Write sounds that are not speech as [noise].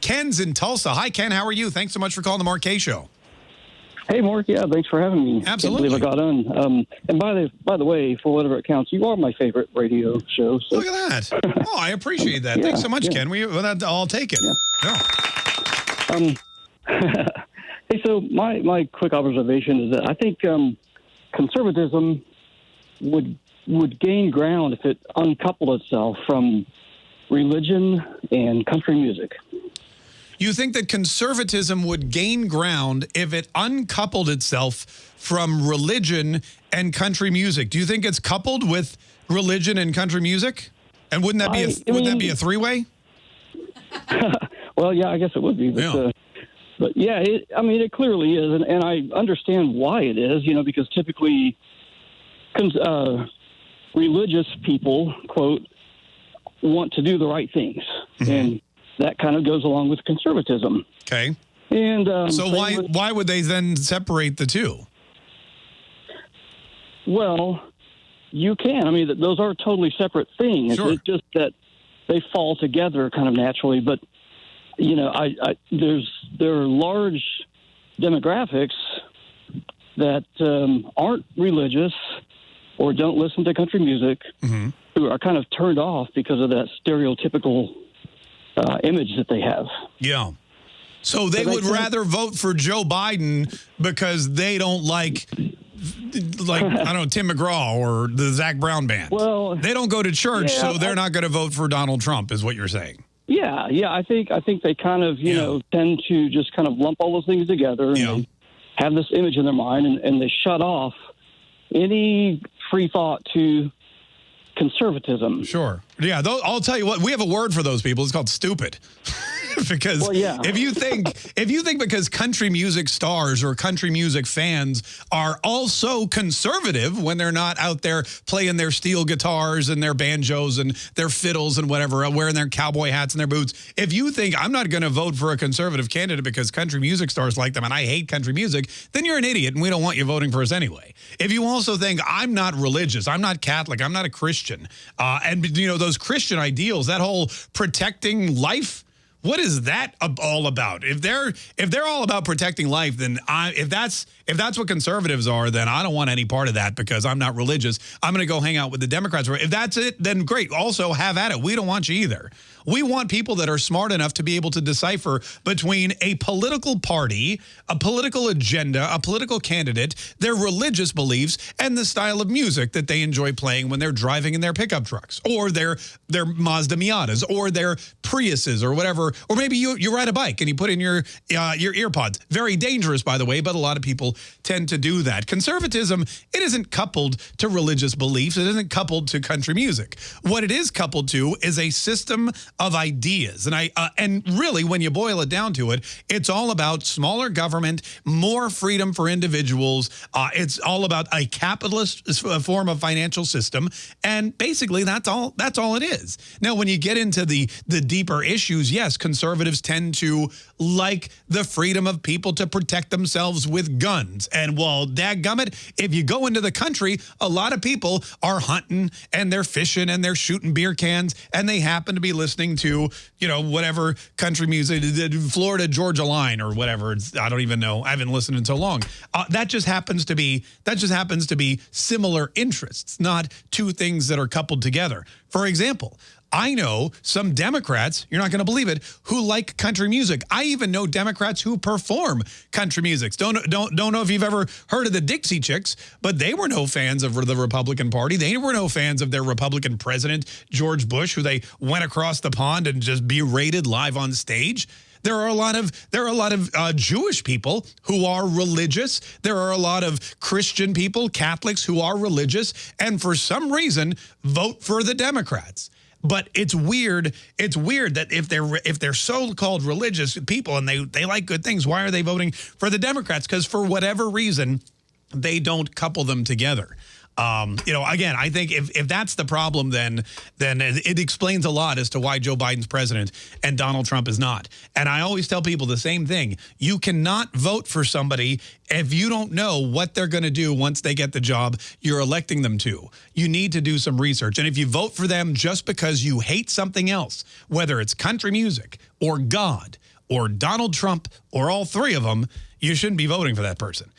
Ken's in Tulsa. Hi, Ken. How are you? Thanks so much for calling the Mark Show. Hey, Mark. Yeah, thanks for having me. Absolutely. Can't believe I got on. Um, and by the by the way, for whatever it counts, you are my favorite radio show. So. Look at that. Oh, I appreciate that. [laughs] Yeah, Thanks so much, yeah. Ken. We, well, that, I'll take it. Yeah. Um, [laughs] hey, so my my quick observation is that I think um, conservatism would would gain ground if it uncoupled itself from religion and country music. You think that conservatism would gain ground if it uncoupled itself from religion and country music? Do you think it's coupled with religion and country music? And wouldn't that be a, I- would that mean- be a three way? [laughs] Well, yeah, I guess it would be, but Yeah. uh, but yeah, it, I mean, it clearly is, and, and I understand why it is. You know, because typically, uh, religious people quote want to do the right things, Mm-hmm. and that kind of goes along with conservatism. Okay. And um, So why with- why would they then separate the two? Well, you can. I mean, those are totally separate things. Sure. It's just that they fall together kind of naturally. But you know, I, I there's there are large demographics that um, aren't religious or don't listen to country music Mhm. who are kind of turned off because of that stereotypical uh, image that they have. Yeah. So they would think- rather vote for Joe Biden because they don't like like [laughs] I don't know Tim McGraw or the Zac Brown band. Well, they don't go to church, yeah, so they're I- not going to vote for Donald Trump, is what you're saying. Yeah, yeah. I think I think they kind of you Yeah. know tend to just kind of lump all those things together and Yeah. have this image in their mind and, and they shut off any free thought to conservatism. Sure. Yeah. Those, I'll tell you what. We have a word for those people. It's called stupid. [laughs] [laughs] because Well, yeah. if you think if you think because country music stars or country music fans are also conservative when they're not out there playing their steel guitars and their banjos and their fiddles and whatever, uh, wearing their cowboy hats and their boots, if you think I'm not going to vote for a conservative candidate because country music stars like them and I hate country music, then you're an idiot and we don't want you voting for us anyway. If you also think I'm not religious, I'm not Catholic, I'm not a Christian, uh, and you know those Christian ideals, that whole protecting life. What is that all about? If they're if they're all about protecting life, then I if that's if that's what conservatives are, then I don't want any part of that because I'm not religious. I'm going to go hang out with the Democrats. If that's it, then great. Also have at it. We don't want you either. We want people that are smart enough to be able to decipher between a political party, a political agenda, a political candidate, their religious beliefs, and the style of music that they enjoy playing when they're driving in their pickup trucks or their their Mazda Miatas or their Priuses or whatever. Or maybe you you ride a bike and you put in your uh, your earpods. Very dangerous, by the way, but a lot of people tend to do that. Conservatism it isn't coupled to religious beliefs. It isn't coupled to country music. What it is coupled to is a system of ideas. And I uh, and really, when you boil it down to it, it's all about smaller government, more freedom for individuals. Uh, it's all about a capitalist form of financial system, and basically that's all. That's all it is. Now, when you get into the the deeper issues, yes, conservatives tend to like the freedom of people to protect themselves with guns. And well, dadgummit, if you go into the country, a lot of people are hunting and they're fishing and they're shooting beer cans and they happen to be listening to, you know, whatever country music, the Florida Georgia line or whatever. I don't even know. I haven't listened in so long. Uh, that just happens to be that just happens to be similar interests, not two things that are coupled together. For example, I know some Democrats, you're not going to believe it, who like country music. I even know Democrats who perform country music. Don't don't don't know if you've ever heard of the Dixie Chicks, but they were no fans of the Republican Party. They were no fans of their Republican president George Bush, who they went across the pond and just berated live on stage. There are a lot of there are a lot of uh, Jewish people who are religious. There are a lot of Christian people, Catholics who are religious, and for some reason vote for the Democrats. But it's weird. It's weird that if they're if they're so-called religious people and they they like good things, why are they voting for the Democrats? Because for whatever reason, they don't couple them together. Um, you know, again, I think if, if that's the problem, then then it, it explains a lot as to why Joe Biden's president and Donald Trump is not. And I always tell people the same thing: you cannot vote for somebody if you don't know what they're going to do once they get the job you're electing them to. You need to do some research, and if you vote for them just because you hate something else, whether it's country music or God or Donald Trump or all three of them, you shouldn't be voting for that person.